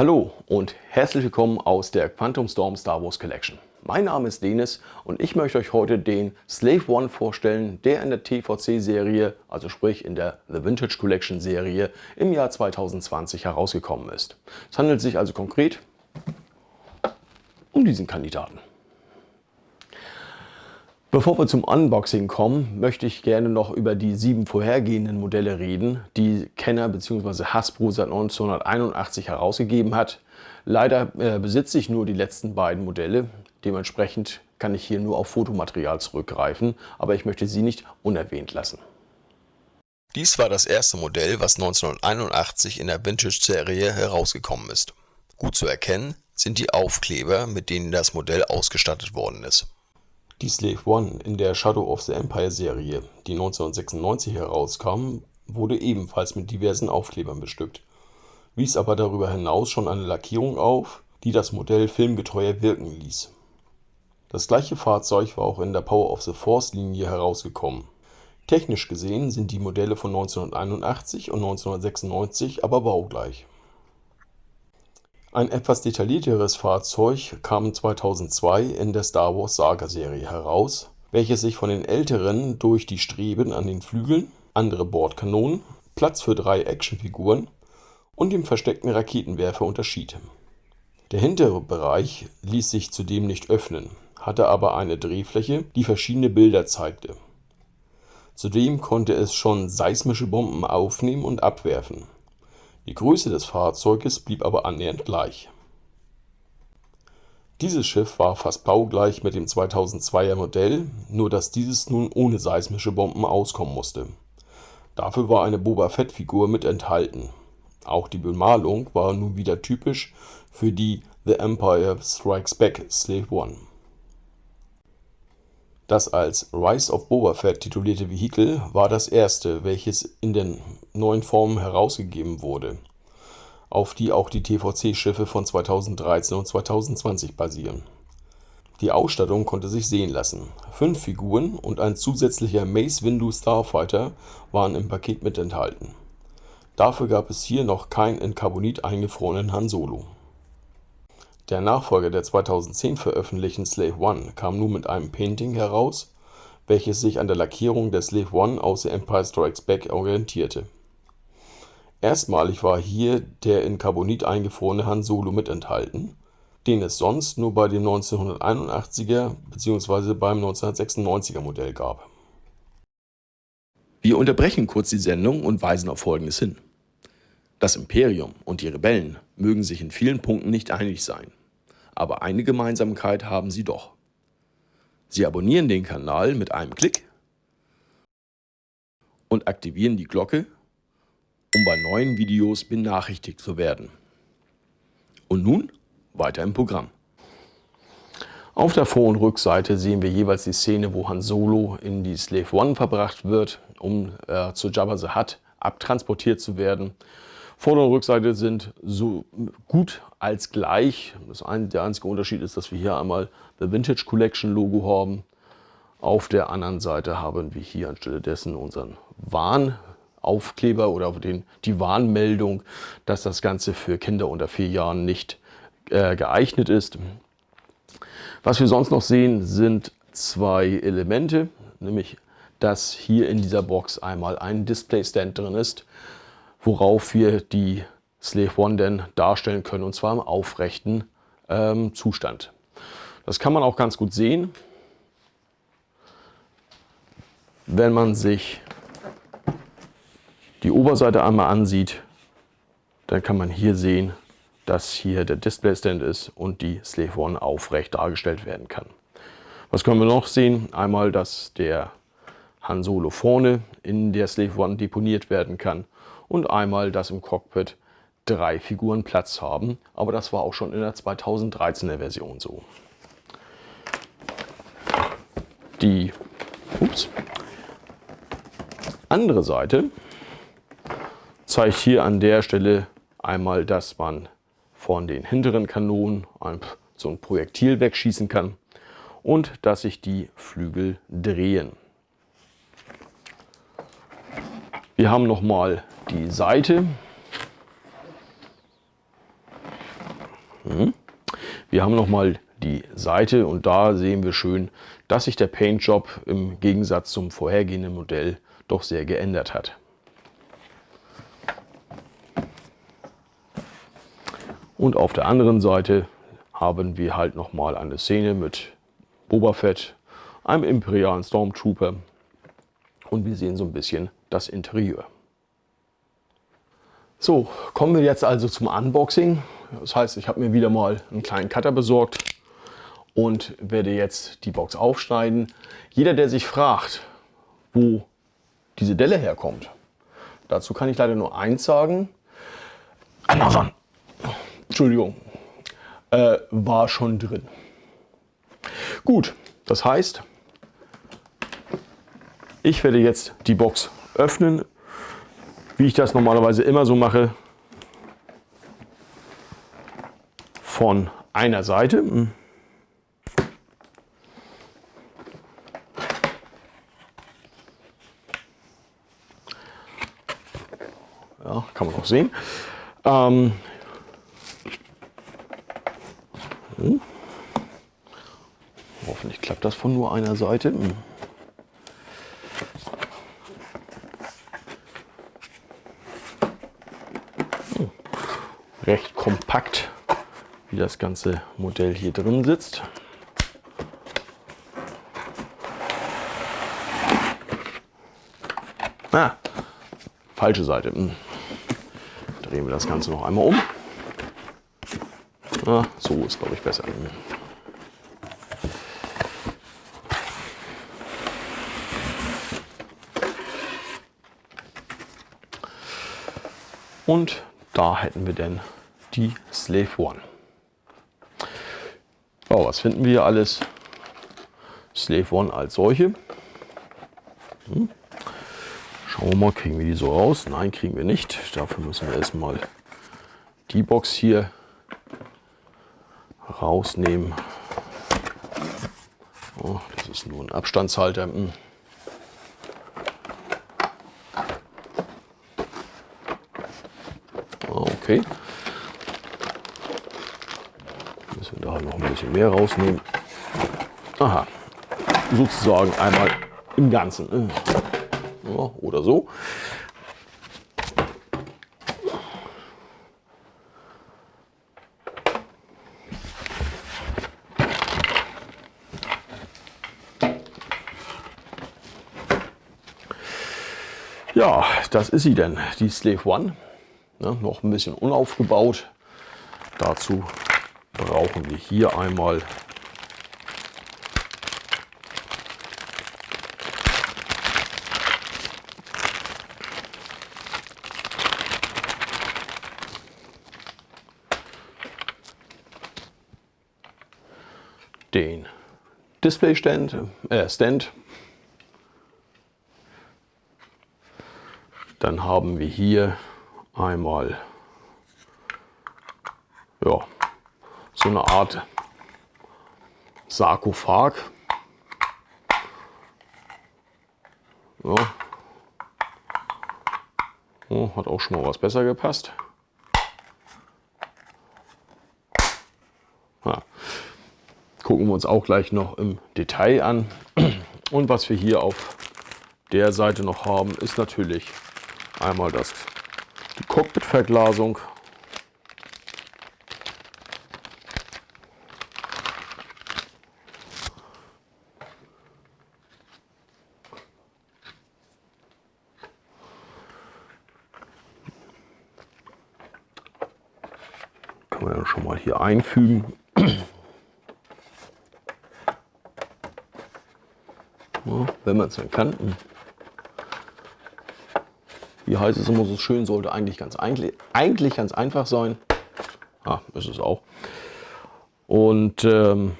Hallo und herzlich willkommen aus der Quantum Storm Star Wars Collection. Mein Name ist Denis und ich möchte euch heute den Slave One vorstellen, der in der TVC-Serie, also sprich in der The Vintage Collection Serie, im Jahr 2020 herausgekommen ist. Es handelt sich also konkret um diesen Kandidaten. Bevor wir zum Unboxing kommen, möchte ich gerne noch über die sieben vorhergehenden Modelle reden, die Kenner bzw. Hasbro seit 1981 herausgegeben hat. Leider äh, besitze ich nur die letzten beiden Modelle, dementsprechend kann ich hier nur auf Fotomaterial zurückgreifen, aber ich möchte sie nicht unerwähnt lassen. Dies war das erste Modell, was 1981 in der Vintage-Serie herausgekommen ist. Gut zu erkennen sind die Aufkleber, mit denen das Modell ausgestattet worden ist. Die Slave One in der Shadow of the Empire Serie, die 1996 herauskam, wurde ebenfalls mit diversen Aufklebern bestückt, wies aber darüber hinaus schon eine Lackierung auf, die das Modell filmgetreuer wirken ließ. Das gleiche Fahrzeug war auch in der Power of the Force Linie herausgekommen. Technisch gesehen sind die Modelle von 1981 und 1996 aber baugleich ein etwas detaillierteres Fahrzeug kam 2002 in der Star-Wars-Saga-Serie heraus, welches sich von den älteren durch die Streben an den Flügeln, andere Bordkanonen, Platz für drei Actionfiguren und dem versteckten Raketenwerfer unterschied. Der hintere Bereich ließ sich zudem nicht öffnen, hatte aber eine Drehfläche, die verschiedene Bilder zeigte. Zudem konnte es schon seismische Bomben aufnehmen und abwerfen die Größe des Fahrzeuges blieb aber annähernd gleich. Dieses Schiff war fast baugleich mit dem 2002er Modell, nur dass dieses nun ohne seismische Bomben auskommen musste. Dafür war eine Boba-Fett-Figur mit enthalten. Auch die Bemalung war nun wieder typisch für die The Empire Strikes Back Slave One das als Rise of Boba Fett titulierte Vehikel war das erste, welches in den neuen Formen herausgegeben wurde, auf die auch die TVC-Schiffe von 2013 und 2020 basieren. Die Ausstattung konnte sich sehen lassen. Fünf Figuren und ein zusätzlicher Mace Windu Starfighter waren im Paket mit enthalten. Dafür gab es hier noch keinen in Carbonit eingefrorenen Han Solo der Nachfolger der 2010 veröffentlichten Slave One kam nun mit einem Painting heraus, welches sich an der Lackierung der Slave One aus The Empire Strikes Back orientierte. Erstmalig war hier der in Carbonit eingefrorene Han Solo mit enthalten, den es sonst nur bei dem 1981er bzw. beim 1996er Modell gab. Wir unterbrechen kurz die Sendung und weisen auf Folgendes hin. Das Imperium und die Rebellen mögen sich in vielen Punkten nicht einig sein aber eine Gemeinsamkeit haben sie doch. Sie abonnieren den Kanal mit einem Klick und aktivieren die Glocke, um bei neuen Videos benachrichtigt zu werden. Und nun weiter im Programm. Auf der Vor- und Rückseite sehen wir jeweils die Szene, wo Han Solo in die Slave One verbracht wird, um äh, zu Jabba the Hutt abtransportiert zu werden. Vorder- und Rückseite sind so gut als gleich. Ein, der einzige Unterschied ist, dass wir hier einmal The Vintage Collection Logo haben. Auf der anderen Seite haben wir hier anstelle dessen unseren Warnaufkleber oder den, die Warnmeldung, dass das Ganze für Kinder unter vier Jahren nicht äh, geeignet ist. Was wir sonst noch sehen, sind zwei Elemente, nämlich dass hier in dieser Box einmal ein Display Stand drin ist, worauf wir die Slave One denn darstellen können, und zwar im aufrechten ähm, Zustand. Das kann man auch ganz gut sehen, wenn man sich die Oberseite einmal ansieht, dann kann man hier sehen, dass hier der Display Stand ist und die Slave One aufrecht dargestellt werden kann. Was können wir noch sehen? Einmal, dass der Han Solo vorne in der Slave One deponiert werden kann und einmal, dass im Cockpit drei Figuren Platz haben. Aber das war auch schon in der 2013er Version so. Die ups, andere Seite zeigt hier an der Stelle einmal, dass man von den hinteren Kanonen so ein Projektil wegschießen kann und dass sich die Flügel drehen. Wir haben nochmal die Seite. Wir haben nochmal die Seite und da sehen wir schön, dass sich der Paintjob im Gegensatz zum vorhergehenden Modell doch sehr geändert hat. Und auf der anderen Seite haben wir halt nochmal eine Szene mit Boba Fett, einem imperialen Stormtrooper und wir sehen so ein bisschen das Interieur. So, kommen wir jetzt also zum Unboxing. Das heißt, ich habe mir wieder mal einen kleinen Cutter besorgt und werde jetzt die Box aufschneiden. Jeder, der sich fragt, wo diese Delle herkommt, dazu kann ich leider nur eins sagen. Amazon, Entschuldigung, äh, war schon drin. Gut, das heißt, ich werde jetzt die Box öffnen, wie ich das normalerweise immer so mache. Von einer Seite. Ja, kann man auch sehen. Ähm, hm. Hoffentlich klappt das von nur einer Seite. Hm. Recht kompakt, wie das ganze Modell hier drin sitzt. Ah, falsche Seite. Hm. Drehen wir das Ganze noch einmal um. Ah, so ist, glaube ich, besser. Und da hätten wir denn die Slave One. Oh, was finden wir alles? Slave One als solche. Hm. Schauen wir mal, kriegen wir die so raus? Nein, kriegen wir nicht. Dafür müssen wir erstmal die Box hier rausnehmen. Oh, das ist nur ein Abstandshalter. Hm. Okay. Wir da noch ein bisschen mehr rausnehmen. Aha. Sozusagen einmal im Ganzen. Ja, oder so. Ja, das ist sie denn, die Slave One. Ne, noch ein bisschen unaufgebaut. Dazu brauchen wir hier einmal den Display Stand, äh Stand. Dann haben wir hier einmal ja, so eine Art Sarkophag. Ja. Oh, hat auch schon mal was besser gepasst. Ja. Gucken wir uns auch gleich noch im Detail an. Und was wir hier auf der Seite noch haben, ist natürlich einmal das die Cockpit-Verglasung. Kann man ja schon mal hier einfügen. Ja, wenn man es dann kann wie heißt es immer so schön, sollte eigentlich ganz, eigentlich, eigentlich ganz einfach sein. Ah, ist es auch. Und ähm,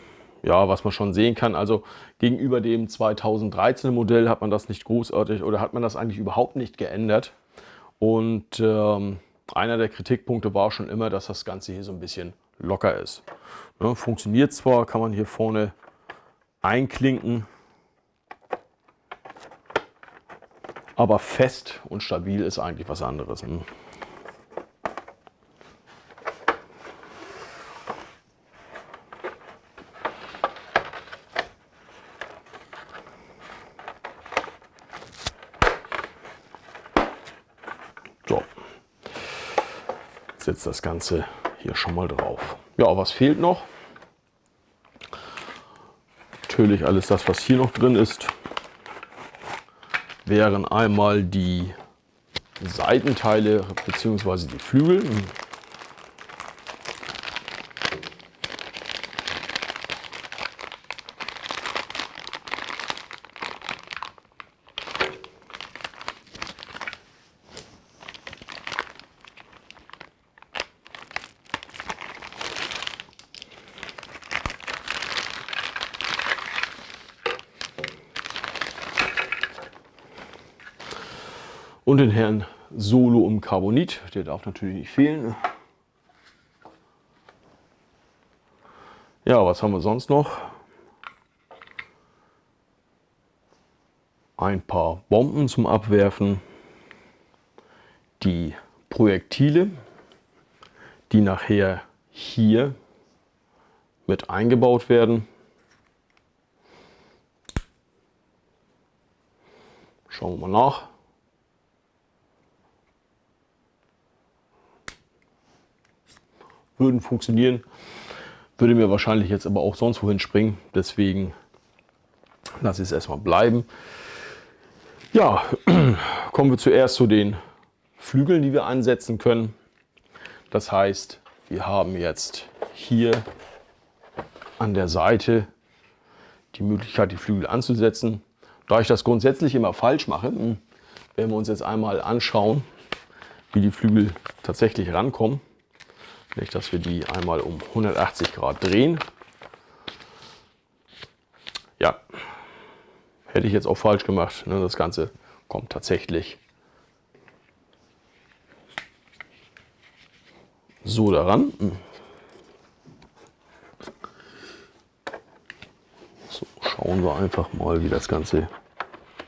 ja, was man schon sehen kann, also gegenüber dem 2013 Modell hat man das nicht großartig oder hat man das eigentlich überhaupt nicht geändert. Und ähm, einer der Kritikpunkte war schon immer, dass das Ganze hier so ein bisschen locker ist. Ne, funktioniert zwar, kann man hier vorne einklinken, Aber fest und stabil ist eigentlich was anderes. Hm. Setze das Ganze hier schon mal drauf. Ja, was fehlt noch? Natürlich alles das, was hier noch drin ist, wären einmal die Seitenteile bzw. die Flügel. Und den Herrn Solo im Carbonit, der darf natürlich nicht fehlen. Ja, was haben wir sonst noch? Ein paar Bomben zum Abwerfen. Die Projektile, die nachher hier mit eingebaut werden. Schauen wir mal nach. Würden funktionieren. Würde mir wahrscheinlich jetzt aber auch sonst wohin springen. Deswegen lasse ich es erstmal bleiben. Ja, kommen wir zuerst zu den Flügeln, die wir einsetzen können. Das heißt, wir haben jetzt hier an der Seite die Möglichkeit, die Flügel anzusetzen. Da ich das grundsätzlich immer falsch mache, hm, werden wir uns jetzt einmal anschauen, wie die Flügel tatsächlich rankommen. Nicht, dass wir die einmal um 180 Grad drehen. Ja, hätte ich jetzt auch falsch gemacht. Ne? Das Ganze kommt tatsächlich so daran. So, schauen wir einfach mal, wie das Ganze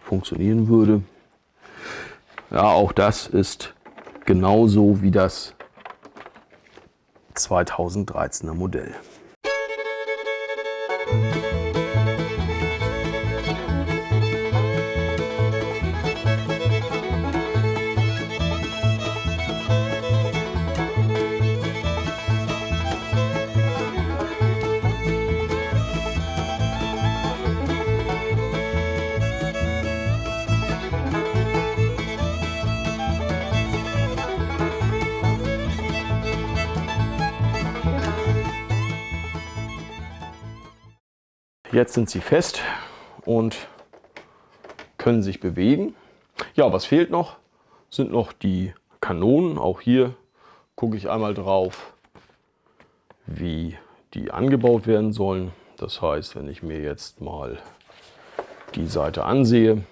funktionieren würde. Ja, auch das ist genauso wie das 2013er Modell. Jetzt sind sie fest und können sich bewegen. Ja, was fehlt noch? Sind noch die Kanonen. Auch hier gucke ich einmal drauf, wie die angebaut werden sollen. Das heißt, wenn ich mir jetzt mal die Seite ansehe,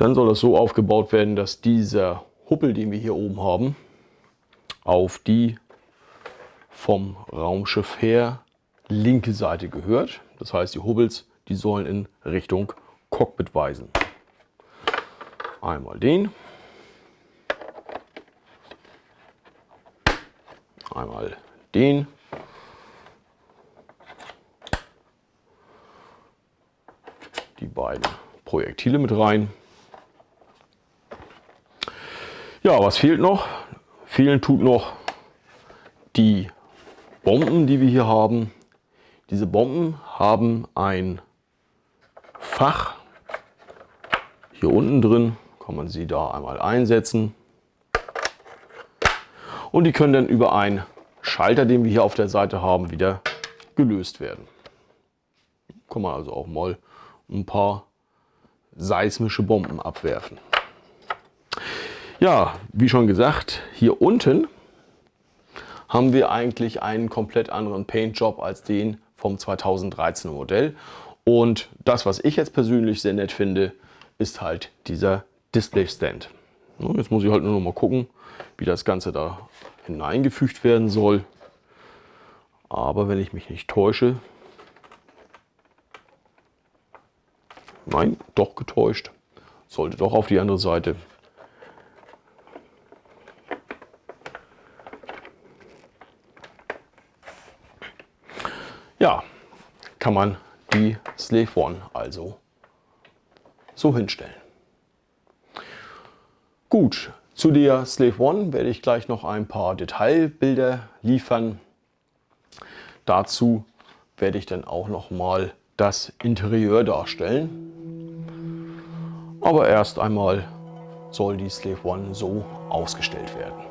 Dann soll das so aufgebaut werden, dass dieser Huppel, den wir hier oben haben, auf die vom Raumschiff her linke Seite gehört. Das heißt, die Hubbels, die sollen in Richtung Cockpit weisen. Einmal den. Einmal den. Die beiden Projektile mit rein. Ja, was fehlt noch? Fehlen tut noch die Bomben, die wir hier haben. Diese Bomben haben ein Fach hier unten drin. Kann man sie da einmal einsetzen. Und die können dann über einen Schalter, den wir hier auf der Seite haben, wieder gelöst werden. Kann man also auch mal ein paar seismische Bomben abwerfen. Ja, wie schon gesagt, hier unten haben wir eigentlich einen komplett anderen Paintjob als den vom 2013er Modell. Und das, was ich jetzt persönlich sehr nett finde, ist halt dieser Display Stand. Jetzt muss ich halt nur noch mal gucken, wie das Ganze da hineingefügt werden soll. Aber wenn ich mich nicht täusche, nein, doch getäuscht, sollte doch auf die andere Seite. Ja, kann man die Slave One also so hinstellen. Gut, zu der Slave One werde ich gleich noch ein paar Detailbilder liefern. Dazu werde ich dann auch noch mal das Interieur darstellen. Aber erst einmal soll die Slave One so ausgestellt werden.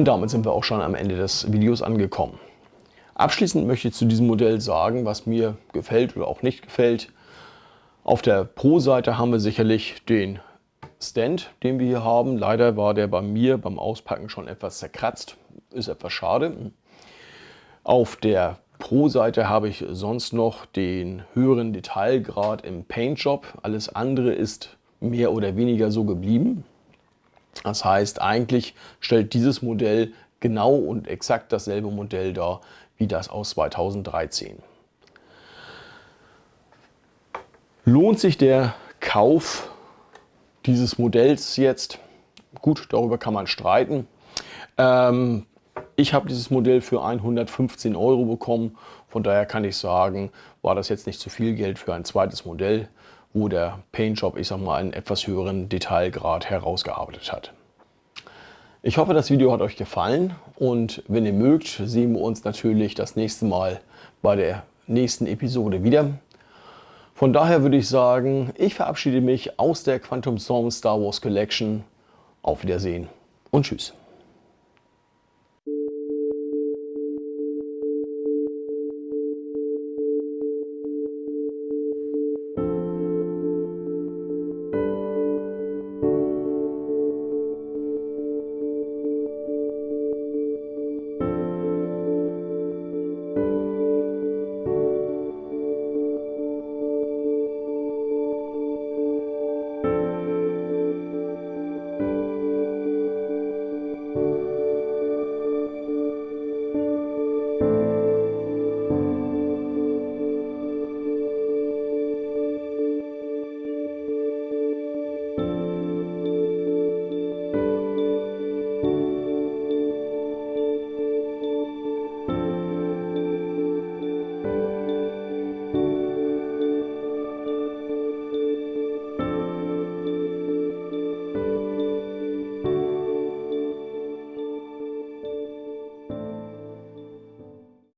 Und damit sind wir auch schon am Ende des Videos angekommen. Abschließend möchte ich zu diesem Modell sagen, was mir gefällt oder auch nicht gefällt. Auf der Pro-Seite haben wir sicherlich den Stand, den wir hier haben. Leider war der bei mir beim Auspacken schon etwas zerkratzt. Ist etwas schade. Auf der Pro-Seite habe ich sonst noch den höheren Detailgrad im Paint-Job. Alles andere ist mehr oder weniger so geblieben. Das heißt, eigentlich stellt dieses Modell genau und exakt dasselbe Modell dar wie das aus 2013. Lohnt sich der Kauf dieses Modells jetzt? Gut, darüber kann man streiten. Ähm, ich habe dieses Modell für 115 Euro bekommen. Von daher kann ich sagen, war das jetzt nicht zu viel Geld für ein zweites Modell wo der Paintjob, ich sag mal, einen etwas höheren Detailgrad herausgearbeitet hat. Ich hoffe, das Video hat euch gefallen und wenn ihr mögt, sehen wir uns natürlich das nächste Mal bei der nächsten Episode wieder. Von daher würde ich sagen, ich verabschiede mich aus der Quantum Storm Star Wars Collection. Auf Wiedersehen und Tschüss.